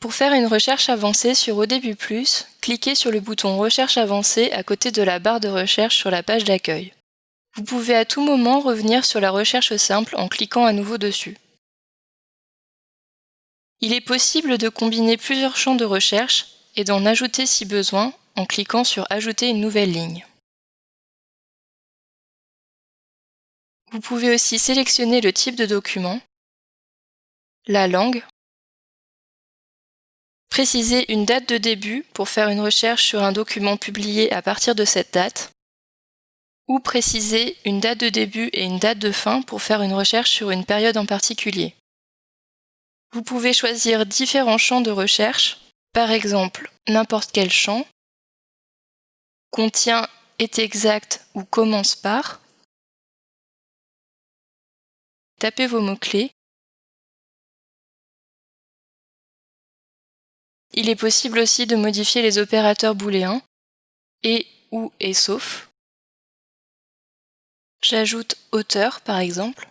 Pour faire une recherche avancée sur ODB+, cliquez sur le bouton Recherche avancée à côté de la barre de recherche sur la page d'accueil. Vous pouvez à tout moment revenir sur la recherche simple en cliquant à nouveau dessus. Il est possible de combiner plusieurs champs de recherche et d'en ajouter si besoin en cliquant sur Ajouter une nouvelle ligne. Vous pouvez aussi sélectionner le type de document, la langue, préciser une date de début pour faire une recherche sur un document publié à partir de cette date, ou préciser une date de début et une date de fin pour faire une recherche sur une période en particulier. Vous pouvez choisir différents champs de recherche, par exemple n'importe quel champ, contient, est exact ou commence par, tapez vos mots-clés. Il est possible aussi de modifier les opérateurs booléens et ou et sauf. J'ajoute auteur par exemple.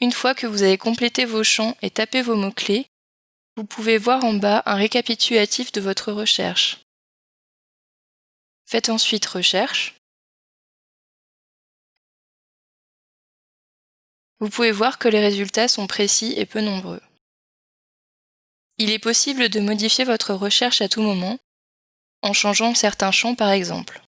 Une fois que vous avez complété vos champs et tapé vos mots-clés, vous pouvez voir en bas un récapitulatif de votre recherche. Faites ensuite Recherche. Vous pouvez voir que les résultats sont précis et peu nombreux. Il est possible de modifier votre recherche à tout moment, en changeant certains champs par exemple.